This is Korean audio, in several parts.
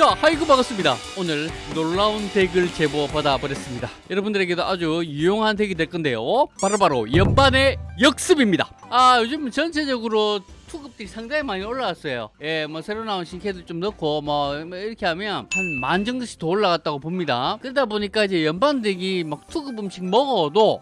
자 하이그 반갑습니다. 오늘 놀라운 덱을 제보 받아 버렸습니다. 여러분들에게도 아주 유용한 덱이 될 건데요. 바로 바로 연반의 역습입니다. 아 요즘 전체적으로 투급들이 상당히 많이 올라왔어요. 예 뭐 새로 나온 신캐들 좀 넣고 뭐 이렇게 하면 한 만 정도씩 더 올라갔다고 봅니다. 그러다 보니까 이제 연반 덱이 막 투급 음식 먹어도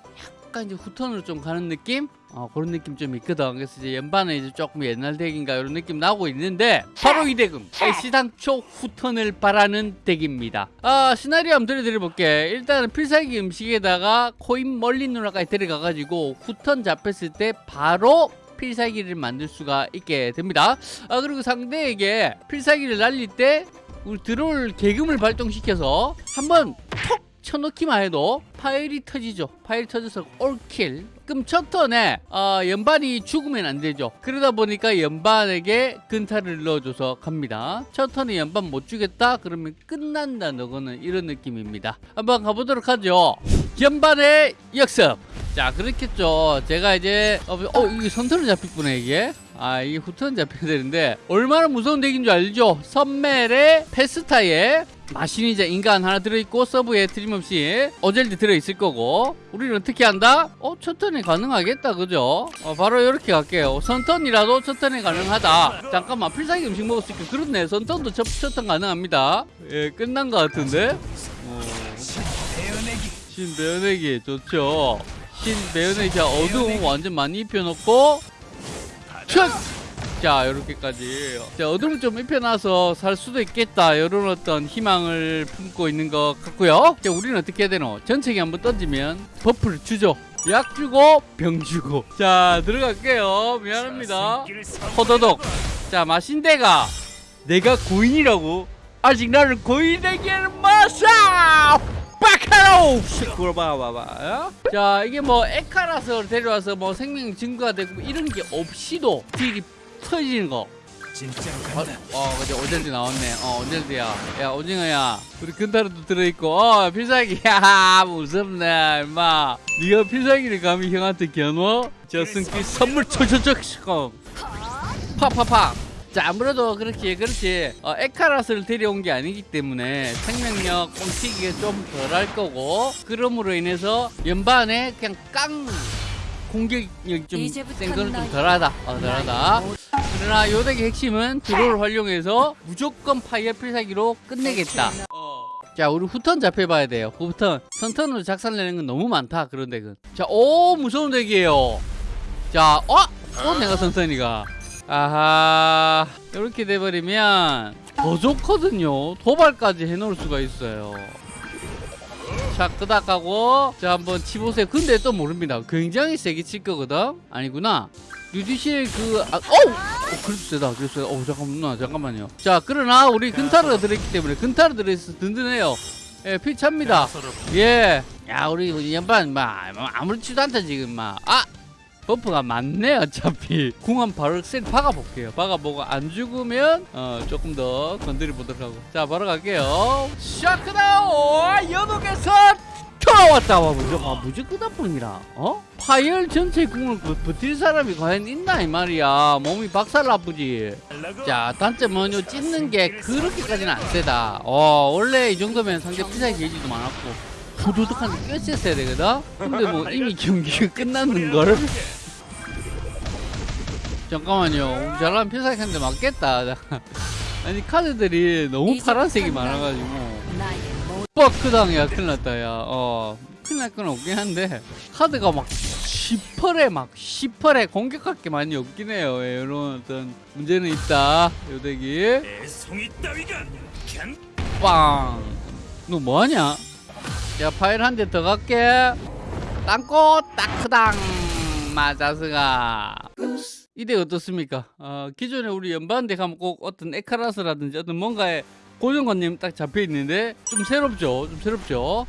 약간 이제 후턴으로 좀 가는 느낌? 어, 그런 느낌 좀 있거든. 그래서 이제 연반은 이제 조금 옛날 덱인가 이런 느낌 나고 있는데 바로 이 덱은 애시당초 후턴을 바라는 덱입니다. 아 시나리오 한번 들려드려볼게. 일단은 필살기 음식에다가 코인 멀린 누나까지 데려가가지고 후턴 잡혔을 때 바로 필살기를 만들 수가 있게 됩니다. 아 그리고 상대에게 필살기를 날릴 때 우리 들어올 계금을 발동시켜서 한번 톡 쳐넣기만 해도 파일이 터지죠. 파일이 터져서 올킬. 그럼 첫 턴에 어, 연반이 죽으면 안 되죠. 그러다 보니까 연반에게 근타를 넣어줘서 갑니다. 첫 턴에 연반 못 주겠다? 그러면 끝난다 너거는 이런 느낌입니다. 한번 가보도록 하죠. 연반의 역습. 자 그렇겠죠. 제가 이제 어, 어 이게 선턴을 잡혔구나 이게. 아 이게 후턴 잡혀야 되는데 얼마나 무서운 덱인 줄 알죠? 선멜의 페스타에 마신이자 인간 하나 들어있고 서브에 틀림없이 어젤드 들어있을 거고 우리는 어떻게 한다? 어? 첫 턴에 가능하겠다 그죠? 어, 바로 이렇게 갈게요 선턴이라도 첫 턴에 가능하다 잠깐만 필살기 음식 먹을 수 있게 그렇네 선턴도 첫, 첫턴 가능합니다 예 끝난 것 같은데 어. 신 배어내기 좋죠 신 배어내기 어두움 완전 많이 입혀놓고 첫! 자 이렇게까지. 자 어둠을 좀 입혀놔서 살 수도 있겠다. 이런 어떤 희망을 품고 있는 것 같고요. 자 우리는 어떻게 해야 되노? 전체기 한번 던지면 버프를 주죠. 약 주고 병 주고. 자 들어갈게요. 미안합니다. 호도독. 자 마신대가 내가 고인이라고. 아직 나를 고인에게 마사 바카로 그걸 봐봐봐 자 이게 뭐 에카라서 데려와서 뭐 생명 증거가 되고 뭐 이런 게 없이도 딜이 터지는 거. 진짜로 어. 어 그죠 오젤드 나왔네. 어 오젤드야. 야 오징어야. 우리 근타르도 들어있고. 어 필살기. 야 무섭네 임마. 네가 필살기를 감히 형한테 겨누어? 저승길 선물 초초초 팍팍팍 자 아무래도 그렇게 그렇지. 어, 에카라스를 데려온 게 아니기 때문에 생명력 뻥튀기가 좀 덜할 거고 그럼으로 인해서 연반에 그냥 깡 공격력이 좀 이제부터 센 거는 좀 덜하다. 어, 덜하다. 그러나 요 덱의 핵심은 draw를 활용해서 무조건 파이어 필살기로 끝내겠다. 자 우리 후턴 잡혀봐야 돼요. 후턴. 선턴으로 작살내는 건 너무 많다 그런 덱은. 자오 무서운 덱이에요. 자 어? 또 내가 선턴이가 아하 이렇게 돼버리면 더 좋거든요. 도발까지 해놓을 수가 있어요. 자 끄덕하고 자 한번 치보세요 근데 또 모릅니다. 굉장히 세게 칠 거거든? 아니구나. 유디실 그 아, 어우! 어, 그래도 세다. 그래도 세다 어 잠깐만 잠깐만요. 자 그러나 우리 근타르가 들어있기 때문에 근타르 들어있어서 든든해요. 예 피차입니다. 예. 야, 우리 연반, 막, 아무렇지도 않다, 지금, 막. 아! 버프가 많네, 어차피. 궁한 바로 셀 박아볼게요. 박아보고, 안 죽으면, 어, 조금 더 건드려 보도록 하고. 자, 바로 갈게요. 샤크다오! 연옥에서 돌아왔다! 와, 무조건, 아, 무조건 나뿐이라. 어? 파열 전체 궁을 버, 버틸 사람이 과연 있나, 이 말이야. 몸이 박살 나쁘지. 자 단점은 요 찢는 게 그렇게까지는 안 세다 어 원래 이 정도면 상대 피사의 게이지도 많았고 후두둑한테 꿰었어야 되거든 근데 뭐 이미 경기가 끝났는걸 잠깐만요. 잘하면 피사한테 맞겠다. 아니 카드들이 너무 파란색이 많아가지고. 나의 모 버크 당이야. 큰일 났다 야어. 큰일 날 건 없긴 한데 카드가 막 시펄에 막 시펄에 공격할 게 많이 없긴 해요. 예, 이런 어떤 문제는 있다. 요 덱이 애송이 따위가 캔 빵! 너 뭐하냐? 야 파일 한 대 더 갈게. 땅꽃 따크당. 마자스가 이대 어떻습니까? 어, 기존에 우리 연반대 가면 꼭 어떤 에카라스라든지 어떤 뭔가에 고정관념 딱 잡혀 있는데 좀 새롭죠? 좀 새롭죠?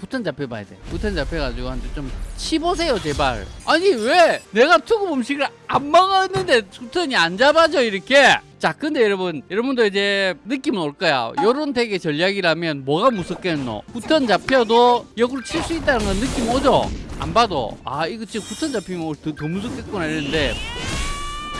후턴 잡혀봐야 돼. 후턴 잡혀가지고 한테 좀 치보세요 제발. 아니 왜 내가 투구 음식을 안 먹었는데 후턴이 안 잡아져 이렇게? 자 근데 여러분 여러분도 이제 느낌은 올 거야. 요런 덱의 전략이라면 뭐가 무섭겠노? 후턴 잡혀도 역으로 칠 수 있다는 건 느낌 오죠? 안 봐도 아 이거 지금 후턴 잡히면 더, 더 무섭겠구나 이랬는데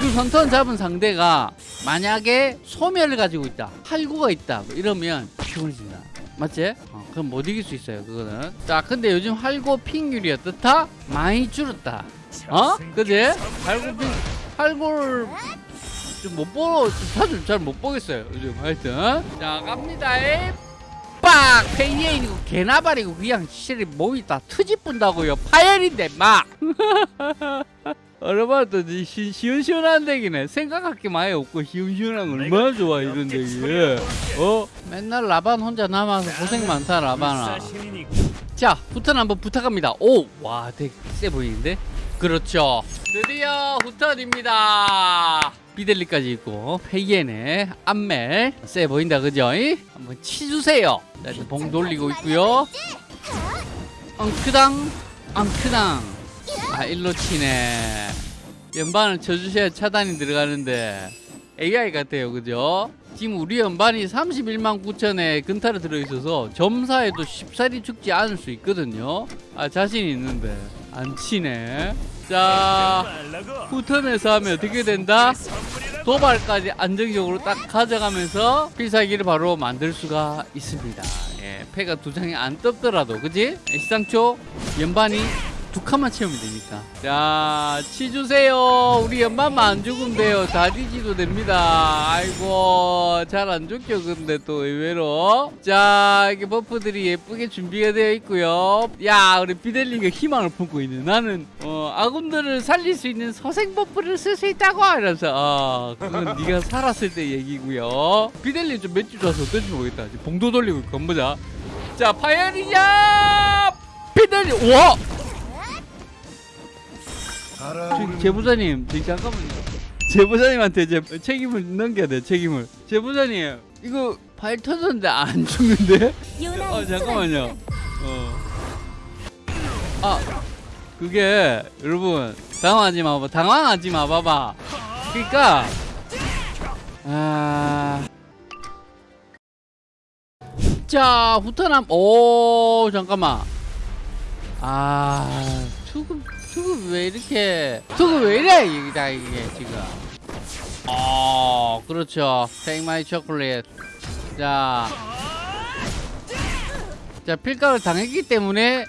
그 선턴 잡은 상대가 만약에 소멸을 가지고 있다 할구가 있다 뭐 이러면 피곤해진다 맞지? 어, 그럼 못 이길 수 있어요 그거는 자 근데 요즘 할고 핑률이 어떻다? 많이 줄었다 어? 그지? 할고 핑 할고를 좀못 보러 사실 잘 못 보겠어요 요즘 하여튼 자 갑니다 에 빡! 페이에인이고 개나발이고 그냥 실이 몸이 다 터져 분다고요 파열인데 막 얼마나 또 시- 시원시원한 덱이네. 생각할 게 많이 없고 시원시원한 거 얼마나 좋아 이런 덱이 어? 맨날 라반 혼자 남아서 고생 많다 라반아. 자 후턴 한번 부탁합니다. 오와덱 세 보이는데? 그렇죠. 드디어 후턴입니다. 비델리까지 있고 페이엔에 암멜. 세 보인다 그죠? 이? 한번 치주세요. 자 이제 봉 돌리고 있고요. 엉크당 엉크당 아 일로 치네 연반을 쳐주셔야 차단이 들어가는데 AI 같아요 그죠 지금 우리 연반이 31만 9천에 근타를 들어있어서 점사에도 쉽사리 죽지 않을 수 있거든요 아 자신 있는데 안 치네 자 후턴에서 하면 어떻게 된다? 도발까지 안정적으로 딱 가져가면서 필살기를 바로 만들 수가 있습니다. 예, 패가 두 장이 안 떴더라도, 그지? 예, 시상초 연반이 두 칸만 채우면 되니까. 자, 치주세요. 우리 연반만 안 죽으면 돼요. 다 뒤지도 됩니다. 아이고, 잘 안 죽죠, 근데 또 의외로. 자, 이게 버프들이 예쁘게 준비가 되어 있고요. 야, 우리 비델리가 희망을 품고 있네. 나는, 어, 아군들을 살릴 수 있는 서생 버프를 쓸 수 있다고! 이러면서, 아, 그건 네가 살았을 때 얘기고요. 비델리 좀 몇 주 줘서 어떨지 모르겠다. 봉도 돌리고 있고, 한번 보자. 자, 파이어리냐! 비델리, 와! 저기 제보자님, 저기 잠깐만요. 제보자님한테 이제 책임을 넘겨야 돼, 책임을. 제보자님, 이거 파일 터졌는데 안 죽는데? 어, 잠깐만요. 어. 아, 그게, 여러분, 당황하지 마봐. 당황하지 마봐봐. 그니까, 아. 자, 후턴함, 오, 잠깐만. 아, 투급, 투급 왜 이렇게, 투급 왜 이래, 이게, 이게, 지금. 어, 그렇죠. Take my chocolate. 자. 자, 필각을 당했기 때문에,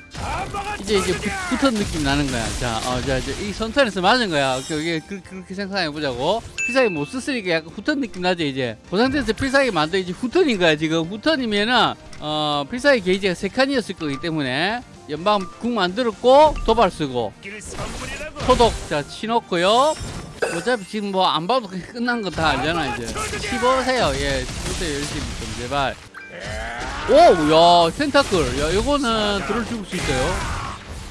이제, 이제, 부- 붙은 느낌 나는 거야. 자, 어, 자, 이제, 이 선턴에서 맞은 거야. 이게, 그, 그렇게 생각해 보자고. 필살기 못 썼으니까 약간 후턴 느낌 나지, 이제. 그 상태에서 필살기 만들 이제 후턴인 거야, 지금. 후턴이면은, 어, 필살기 게이지가 세 칸이었을 거기 때문에, 연방 궁 만들었고, 도발 쓰고, 소독 자 치놓고요. 어차피 지금 뭐 안 봐도 끝난 거 다 알잖아 이제. 치보세요. 예 치보세요 열심히 좀 제발. 오야 텐타클. 야 이거는 들을 죽을 수 있어요.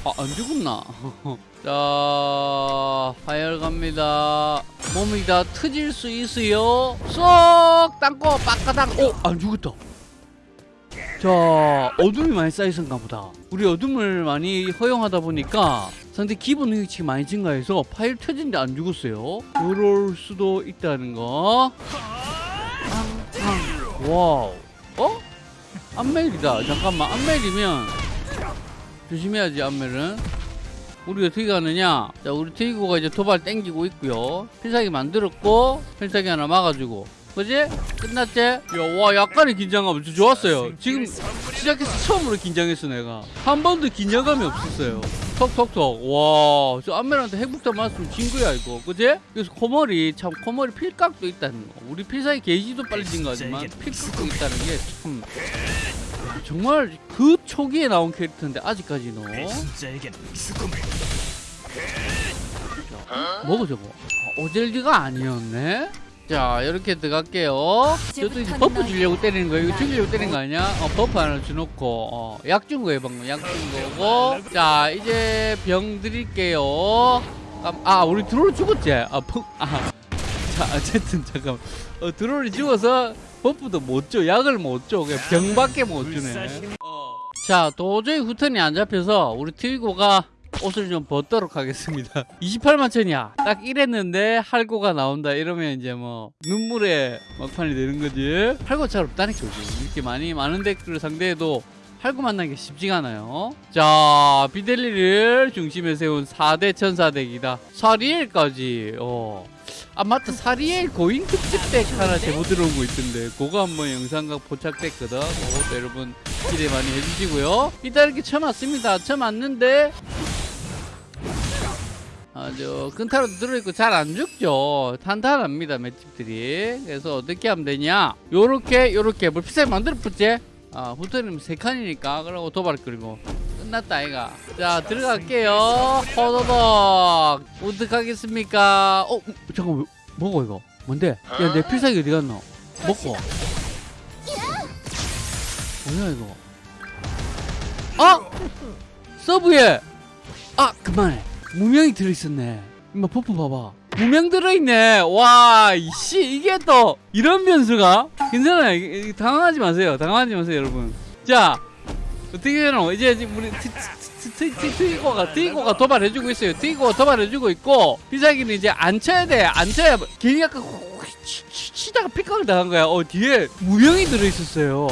아 안 죽었나? 자 파열 갑니다. 몸이 다 터질 수 있어요. 쏙! 땅고 빡가당 오 안 죽었다 자 어둠이 많이 쌓여있었나 보다. 우리 어둠을 많이 허용하다 보니까 상대 기본 능력치 많이 증가해서 파일 터진데 안 죽었어요. 그럴 수도 있다는 거. 와우. 어? 안멜이다. 잠깐만. 안멜이면 조심해야지 안멜은. 우리 어떻게 가느냐? 자 우리 트이고가 이제 도발 땡기고 있고요. 필살기 만들었고 필살기 하나 막아주고 그지? 끝났지? 야와 약간의 긴장감 좋았어요. 지금 시작해서 처음으로 긴장했어 내가. 한 번도 긴장감이 없었어요. 톡톡톡. 와 저 안멜한테 핵폭탄 맞으면 진 거야 이거. 그지? 그래서 코머리 참 코머리 필각도 있다는 거. 우리 필살기 게이지도 빨리 진 거지만 필각도 있다는 게 참 정말 그 초기에 나온 캐릭터인데 배신자에겐 죽음을 뭐고 저거? 아, 오젤드가 아니었네 자 이렇게 들어갈게요. 저도 이제 버프 주려고 때리는 거예요. 이거 죽이려고 때리는 거 아니야? 어 버프 하나 주놓고 어, 약 준 거예요 방금. 약 준 거고. 자 이제 병 드릴게요. 깜- 아 우리 드롤 죽었지? 아, 펑, 아. 자 어쨌든 잠깐만. 어, 드롤이 죽어서 버프도 못줘. 약을 못줘. 그냥 병밖에 못 주네. 불사신 자 도저히 후턴이 안 잡혀서 우리 트위고가 옷을 좀 벗도록 하겠습니다. 28만 천이야. 딱 이랬는데 할고가 나온다. 이러면 이제 뭐 눈물의 막판이 되는 거지. 할고 잘 없다니까 요즘 이렇게 많이 많은 덱들을 상대해도 할고 만나는 게 쉽지가 않아요. 자 비델리를 중심에 세운 4대 천사 덱이다. 사리엘까지. 어. 아 맞다. 사리엘 고인 특집 덱 하나 제보 들어온 거 있던데. 그거 한번 영상각 포착됐거든. 그것도 여러분 기대 많이 해주시고요. 일단 이렇게 처음 왔는데 아주 끈타로 들어있고 잘 안 죽죠. 탄탄합니다 맷집들이. 그래서 어떻게 하면 되냐? 요렇게 요렇게. 뭐 비싸게 만들어 붙지? 아 후터님 세 칸이니까. 그러고 도발 그리고. 끝났다 아이가. 자 들어갈게요. 호도독 어떡하겠습니까? 어 잠깐 만. 뭐고 이거? 뭔데? 야내 필살기 어디 갔노? 먹고. 뭐야 이거? 아 서브에. 아 그만해 무명이 들어있었네 임마 퍼프 봐봐 무명 들어있네 와 이씨 이게 또 이런 변수가 괜찮아요 당황하지 마세요 당황하지 마세요 여러분 자 어떻게 되노 이제 우리 트이고가 트이고가 도발해주고 있어요 트이고가 도발해주고 있고 비자기는 이제 안 쳐야 돼안 쳐야 괜히 약간 치다가 픽각을 당한 거야 어 뒤에 무명이 들어있었어요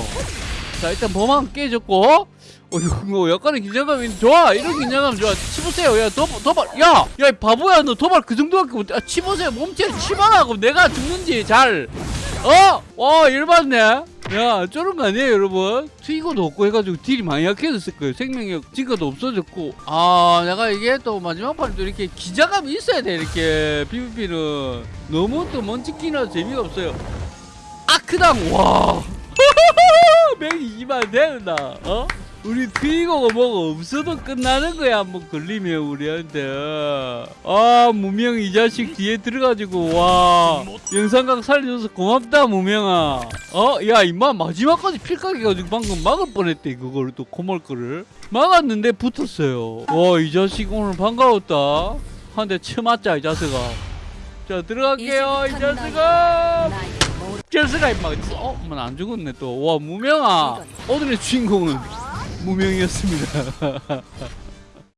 자 일단 범왕 깨졌고 어 이거 약간의 긴장감이 좋아 이런 긴장감 좋아 치보세요. 야 도, 도발 야야 이 바보야. 너 도발 그 정도밖에 못해 아, 치보세요. 몸체 그럼 내가 죽는지 잘. 어? 와 열받네. 야 저런 거 아니에요 여러분? 트이거도 없고 해가지고 딜이 많이 약해졌을 거예요. 생명력 증가도 없어졌고. 아 내가 이게 또 마지막 판도 이렇게 기자감이 있어야 돼 이렇게. PVP는. 너무 또 먼치기나 재미가 없어요. 아크당. 와. 120만 되는다 어? 우리 트이거가 뭐가 없어도 끝나는 거야 한번 걸리면 우리한테. 아 무명 이 자식 뒤에 들어가지고 와. 영상각 살려줘서 고맙다 무명아. 어? 야 임마 마지막까지 필각 해가지고 방금 막을 뻔했대 그거를 또 코멀 거를. 막았는데 붙었어요. 와 이 자식 오늘 반가웠다. 한 대 쳐맞자 이 자식아. 자 들어갈게요 이 자식아. 젤스가 임마 어? 뭐안 죽었네 또. 와 무명아. 오늘의 주인공은 무명이었습니다